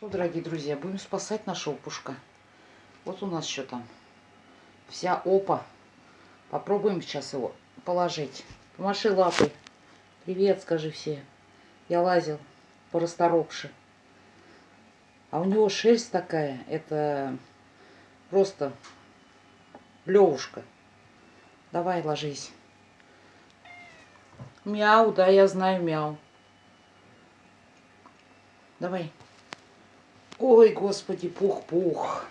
Что, дорогие друзья, будем спасать нашего пушка. Вот у нас что там. Вся опа. Попробуем сейчас его положить. Помаши лапой. Привет, скажи все. Я лазил по расторопше. А у него шерсть такая. Это просто левушка. Давай, ложись. Мяу, да, я знаю мяу. Давай. Ой, господи, пух-пух.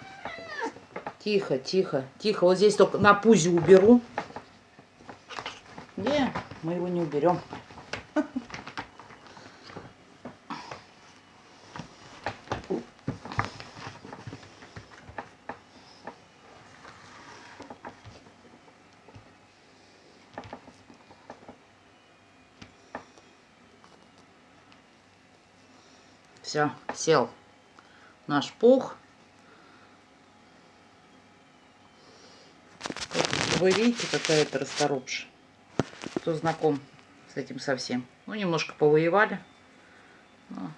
Тихо, тихо, тихо. Вот здесь только на пузе уберу. Не, мы его не уберем. Все, сел наш пух. Вы видите, какая это расторопша. Кто знаком с этим совсем. Ну, немножко повоевали. Но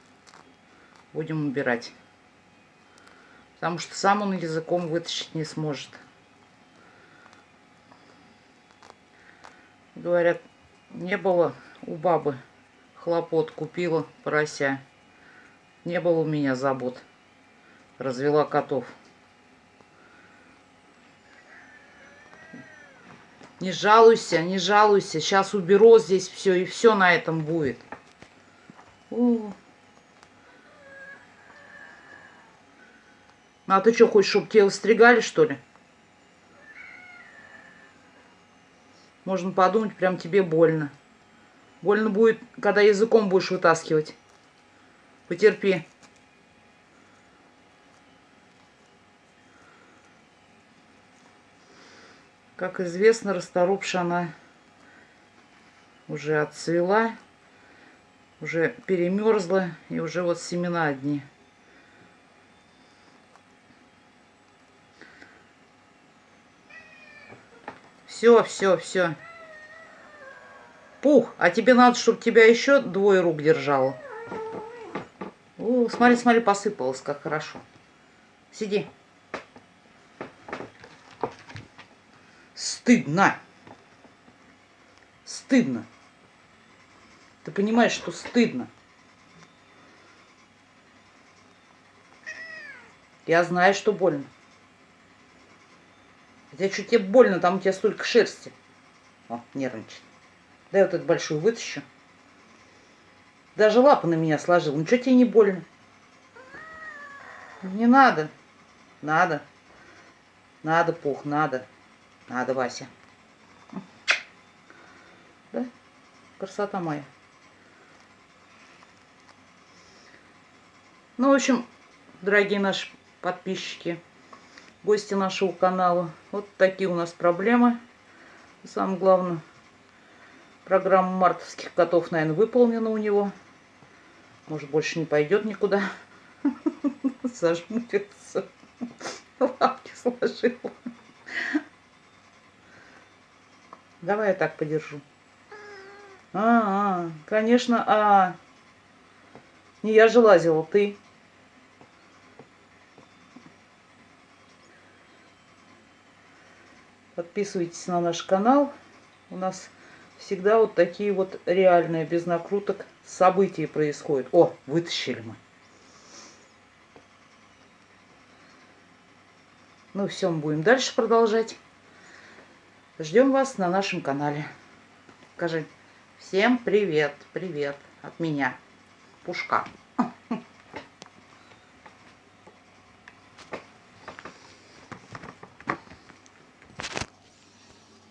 будем убирать. Потому что сам он языком вытащить не сможет. Говорят, не было у бабы хлопот, купила порося. Не было у меня забот развела котов. Не жалуйся, не жалуйся. Сейчас уберу здесь все, и все на этом будет. О. А ты что, хочешь, чтобы тебя стригали, что ли? Можно подумать, прям тебе больно. Больно будет, когда языком будешь вытаскивать. Потерпи. Как известно, расторопша она уже отцвела, уже перемерзла, и уже вот семена одни. Все, все, все. Пух, а тебе надо, чтобы тебя еще двое рук держало. О, смотри, смотри, посыпалось, как хорошо. Сиди. Стыдно. Стыдно. Ты понимаешь, что стыдно. Я знаю, что больно. Хотя что тебе больно, там у тебя столько шерсти. О, нервничает. Дай вот эту большую вытащу. Даже лапы на меня сложил. Ничего тебе не больно. Не надо. Надо. Надо, пух, надо. Надо, Вася. Да? Красота моя. Ну, в общем, дорогие наши подписчики, гости нашего канала, вот такие у нас проблемы. Самое главное, программа мартовских котов, наверное, выполнена у него. Может, больше не пойдет никуда. Зажмурится. Лапки сложила. Давай я так подержу. А, -а конечно, а. Не я же лазила, ты. Подписывайтесь на наш канал. У нас всегда вот такие вот реальные, без накруток, события происходят. О, вытащили мы. Ну все, мы будем дальше продолжать. Ждем вас на нашем канале. Скажи всем привет, привет от меня, Пушка.